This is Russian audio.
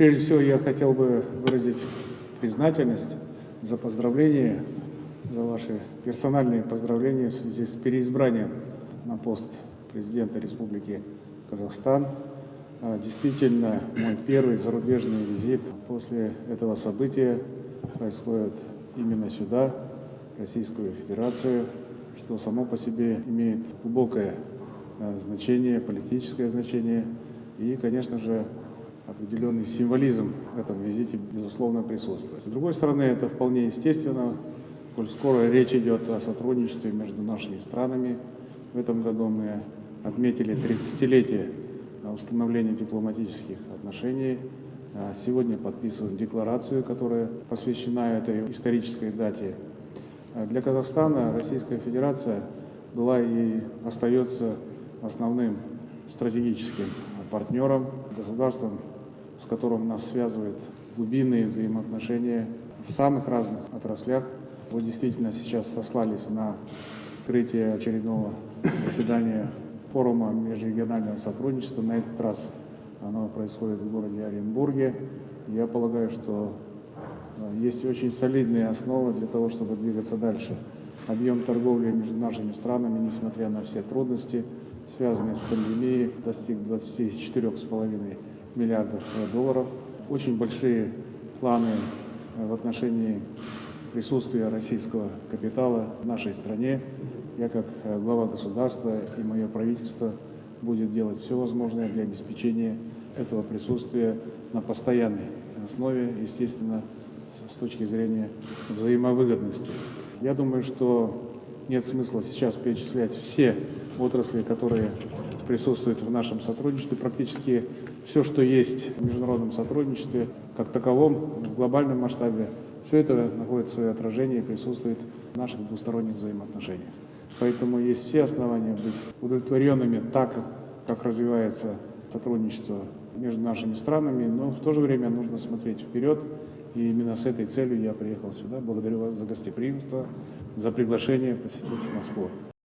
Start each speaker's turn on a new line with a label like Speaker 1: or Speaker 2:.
Speaker 1: Прежде всего, я хотел бы выразить признательность за поздравления, за ваши персональные поздравления в связи с переизбранием на пост президента Республики Казахстан. А, Действительно, мой первый зарубежный визит после этого события происходит именно сюда, в Российскую Федерацию, что само по себе имеет глубокое а, значение, политическое значение и, конечно же, определенный символизм в этом визите, безусловно, присутствует. С другой стороны, это вполне естественно, коль скоро речь идет о сотрудничестве между нашими странами. В этом году мы отметили 30-летие установления дипломатических отношений. А Сегодня подписываем декларацию, которая посвящена этой исторической дате. А Для Казахстана Российская Федерация была и остается основным стратегическим партнером, государством, с которым нас связывают глубинные взаимоотношения в самых разных отраслях. Вы действительно сейчас сослались на открытие очередного заседания форума межрегионального сотрудничества. На этот раз оно происходит в городе Оренбурге. Я полагаю, что э, есть очень солидные основы для того, чтобы двигаться дальше. Объем торговли между нашими странами, несмотря на все трудности, связанные с пандемией, достиг 24,5 миллиардов долларов. Очень большие планы э, в отношении присутствия российского капитала в нашей стране. Я как э, глава государства и мое правительство будет делать все возможное для обеспечения этого присутствия на постоянной основе, естественно, с точки зрения взаимовыгодности. Я думаю, что нет смысла сейчас перечислять все отрасли, которые присутствуют в нашем сотрудничестве. Практически все, что есть в международном сотрудничестве, как таковом, в глобальном масштабе, все это находит свое отражение и присутствует в наших двусторонних взаимоотношениях. Поэтому есть все основания быть удовлетворенными так, как развивается сотрудничество между нашими странами, но в то же время нужно смотреть вперед. И именно с этой целью я приехал сюда. Благодарю вас за гостеприимство, за приглашение посетить Москву.